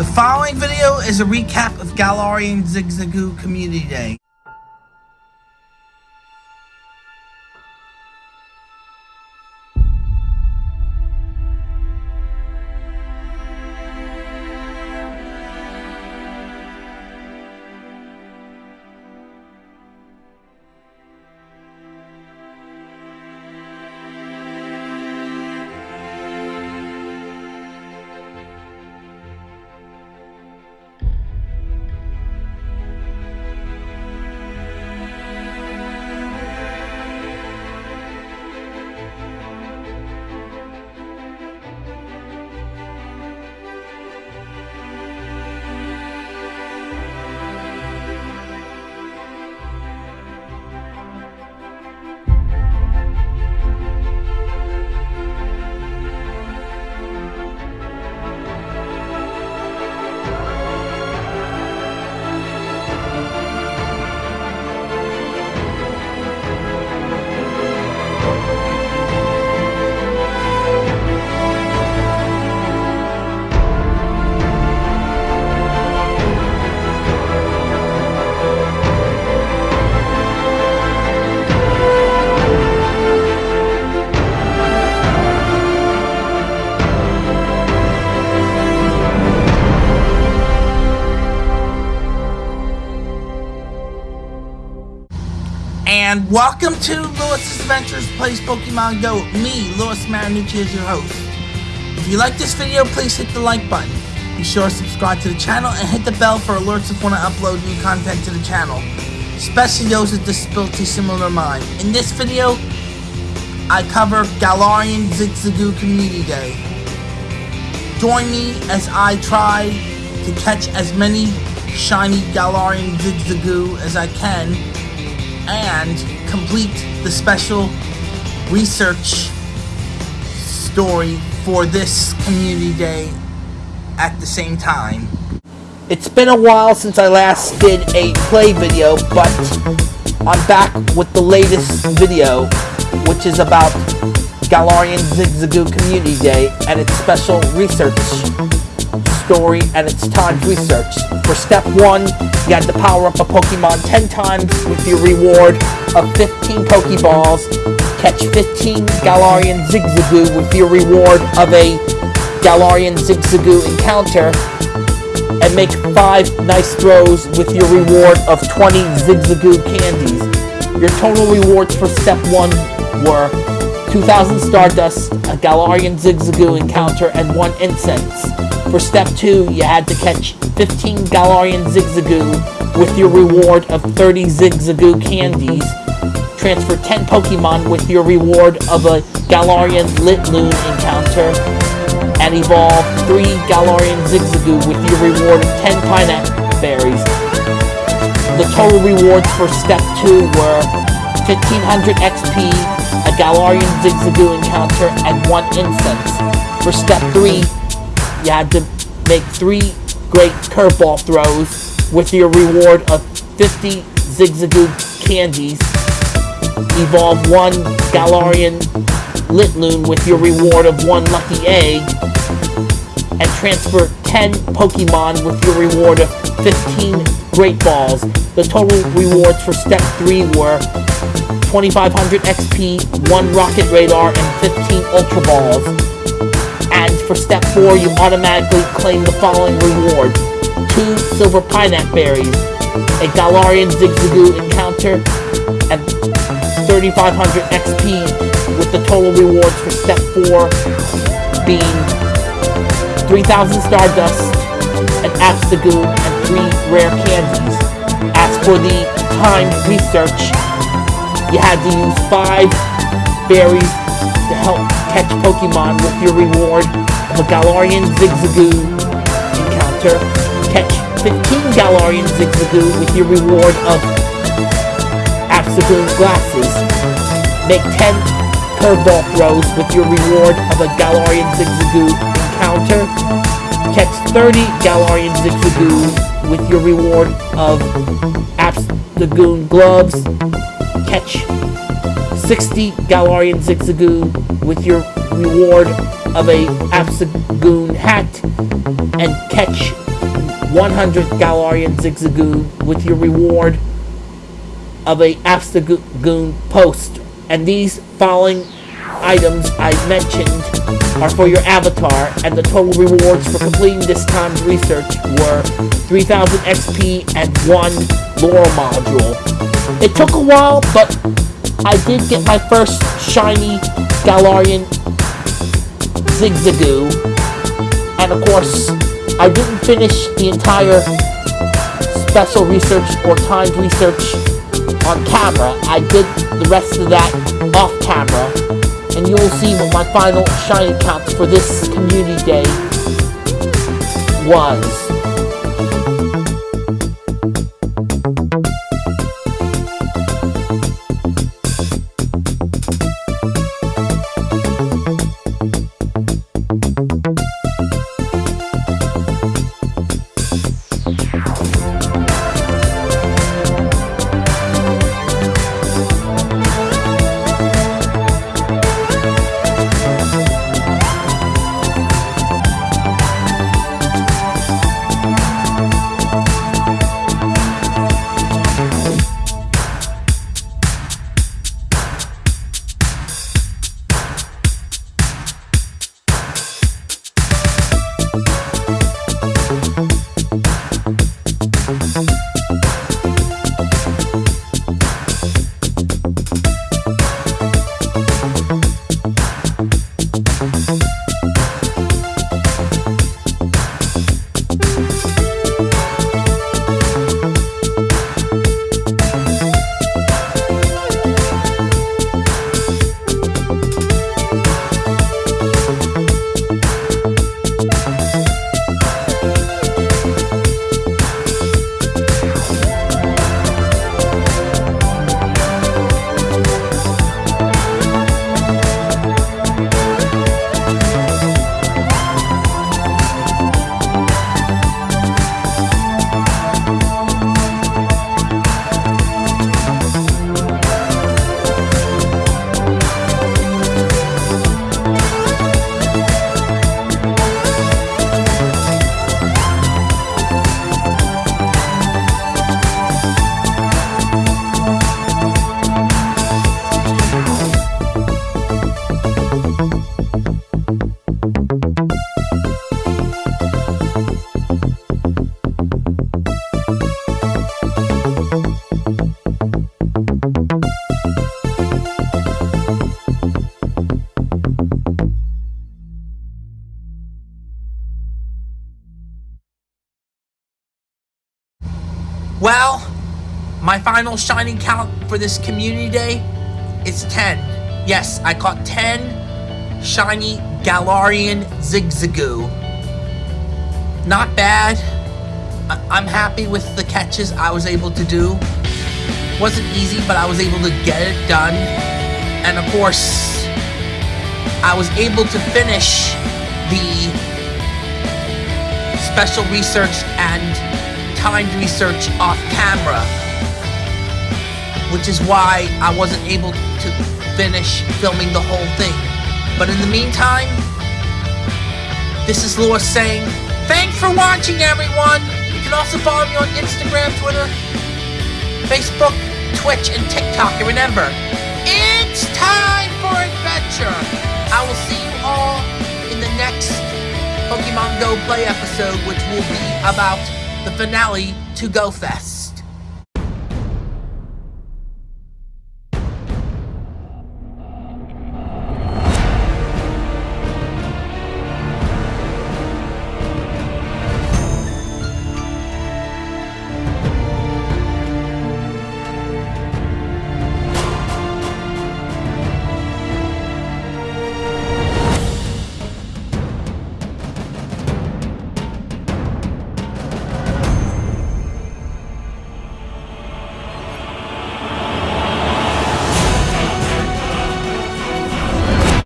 The following video is a recap of Galarian Zigzagoon Community Day. And welcome to Lewis's Adventures Plays Pokemon Go. Me, Lewis Marinucci, is your host. If you like this video, please hit the like button. Be sure to subscribe to the channel and hit the bell for alerts if when I upload new content to the channel. Especially those with disabilities similar to mine. In this video, I cover Galarian Zigzagoon Community Day. Join me as I try to catch as many shiny Galarian Zigzagoon as I can and complete the special research story for this community day at the same time. It's been a while since I last did a play video, but I'm back with the latest video, which is about Galarian Zigzagoon Community Day and its special research story and its timed research. For step 1, you had to power up a Pokemon 10 times with your reward of 15 Pokeballs, catch 15 Galarian Zigzagoon with your reward of a Galarian Zigzagoon encounter, and make 5 nice throws with your reward of 20 Zigzagoon candies. Your total rewards for step 1 were 2000 Stardust, a Galarian Zigzagoon encounter, and 1 Incense. For step 2, you had to catch 15 Galarian Zigzagoon with your reward of 30 Zigzagoon candies. Transfer 10 Pokemon with your reward of a Galarian Linoone encounter. And evolve 3 Galarian Zigzagoon with your reward of 10 Pinap Berries. The total rewards for step 2 were 1500 XP, a Galarian Zigzagoon encounter, and 1 Incense. For step 3, you had to make three great curveball throws with your reward of 50 Zigzagoon candies. Evolve one Galarian Linoone with your reward of one lucky egg. And transfer 10 Pokemon with your reward of 15 Great Balls. The total rewards for step 3 were 2500 XP, 1 Rocket Radar, and 15 Ultra Balls. And for step 4, you automatically claim the following rewards. 2 Silver Pinap Berries, a Galarian Zigzagoon encounter, and 3500 XP, with the total rewards for step 4 being 3000 Stardust, an Obstagoon, and 3 rare candies. As for the timed research, you had to use 5 berries to help catch Pokemon with your reward of a Galarian Zigzagoon encounter. Catch 15 Galarian Zigzagoon with your reward of Obstagoon glasses. Make 10 curveball throws with your reward of a Galarian Zigzagoon encounter. Catch 30 Galarian Zigzagoon with your reward of Obstagoon gloves. Catch 60 Galarian Zigzagoon with your reward of a Obstagoon hat and catch 100 Galarian Zigzagoon with your reward of a Obstagoon post. And these following items I mentioned are for your avatar, and the total rewards for completing this time's research were 3000 XP and 1 lure module. It took a while, but I did get my first shiny Galarian Zigzagoon, and of course, I didn't finish the entire special research or timed research on camera. I did the rest of that off camera, and you will see what my final shiny count for this community day was. My final shiny count for this community day is 10. Yes, I caught 10 shiny Galarian Zigzagoon. Not bad. I- am happy with the catches I was able to do. Wasn't easy, but I was able to get it done. And of course, I was able to finish the special research and timed research off camera, which is why I wasn't able to finish filming the whole thing. But in the meantime, this is Laura saying, thanks for watching everyone! You can also follow me on Instagram, Twitter, Facebook, Twitch, and TikTok. And remember, it's time for adventure! I will see you all in the next Pokemon Go Play episode, which will be about the finale to Go Fest.